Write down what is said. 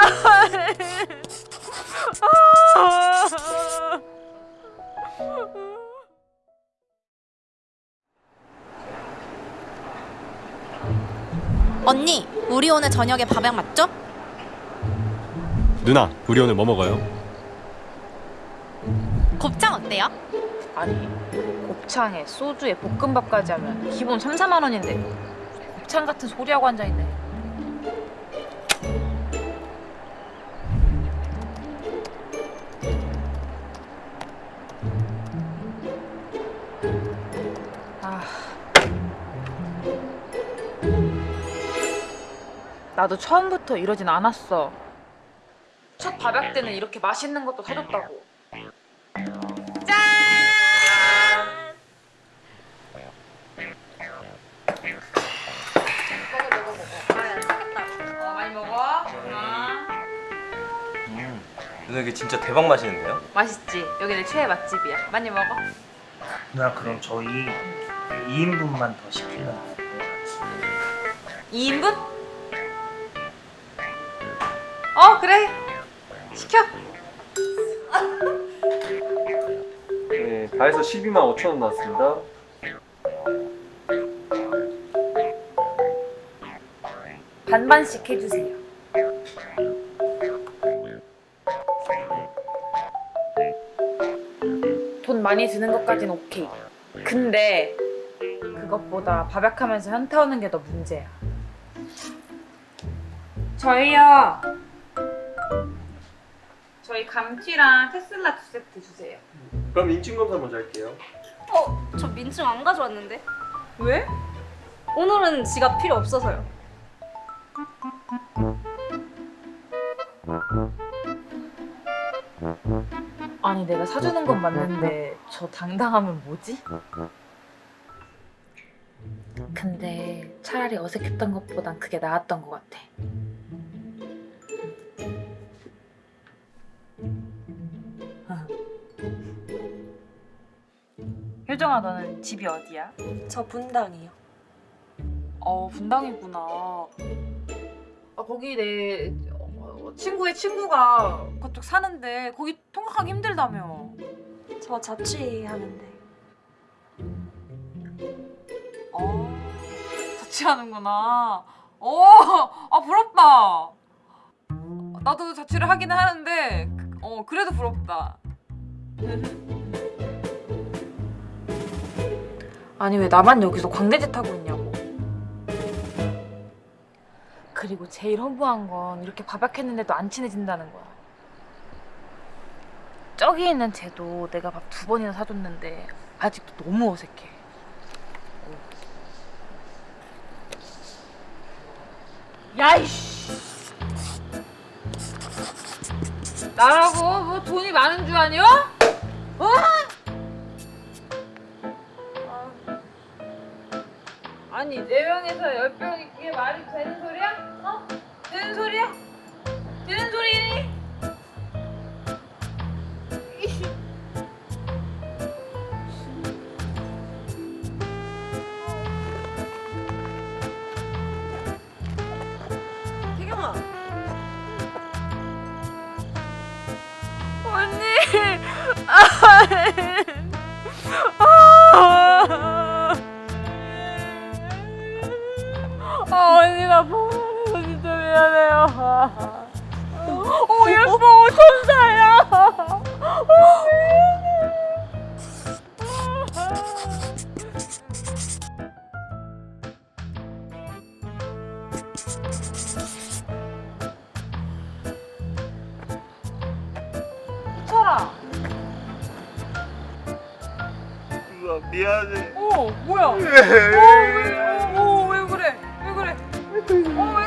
언니, 우리 오늘 저녁에 밥약 맞죠? 누나, 우리 오늘 뭐 먹어요? 곱창 어때요? 아니, 곱창에 소주에 볶음밥까지 하면 기본 3, 4만 원인데 곱창 같은 소리하고 앉아있네 나도 처음부터 이러진 않았어 첫 밥약 때는 이렇게 맛있는 것도 사줬다고 어, 많이 먹어. 아. 누나 이게 진짜 대박 맛있는데요? 맛있지? 여기 내 최애 맛집이야. 많이 먹어. 누나 그럼 저희 2인분만 더 시킬래요? 2인분? 어 그래. 시켜. 네, 다 해서 12만 5천 원 나왔습니다. 반반씩 해주세요. 돈 많이 드는 것까진 오케이. 근데 그것보다 밥약하면서 현타 오는 게 더 문제야. 저희요. 감튀랑 테슬라 두 세트 주세요. 그럼 인증 검사 먼저 할게요. 어, 저 민증 안 가져왔는데. 왜? 오늘은 지갑 필요 없어서요. 아니 내가 사주는 건 맞는데 저 당당하면 뭐지? 근데 차라리 어색했던 것보단 그게 나았던 것 같아. 효정아 너는 집이 어디야? 저 분당이요. 어 분당이구나. 아 거기 내 어, 친구의 친구가 그쪽 사는데 거기 통학하기 힘들다며. 저 자취하는데. 어 자취하는구나. 어, 아 부럽다. 나도 자취를 하기는 하는데 어 그래도 부럽다. 아니 왜 나만 여기서 광대짓 하고 있냐고. 그리고 제일 허무한 건 이렇게 밥약했는데도 안 친해진다는 거야. 저기 있는 쟤도 내가 밥 두 번이나 사줬는데 아직도 너무 어색해. 야이씨! 나라고 뭐 돈이 많은 줄 아냐? 어? 아니 네 명에서 열 병이 그게 말이 되는 소리야? 어? 되는 소리야? 되는 소리니? 태경아. 오 예뻐. 천사야. 어, 철아 미안해. 어 뭐야? 어, 왜, 어, 어, 왜 그래? 왜 그래? 어,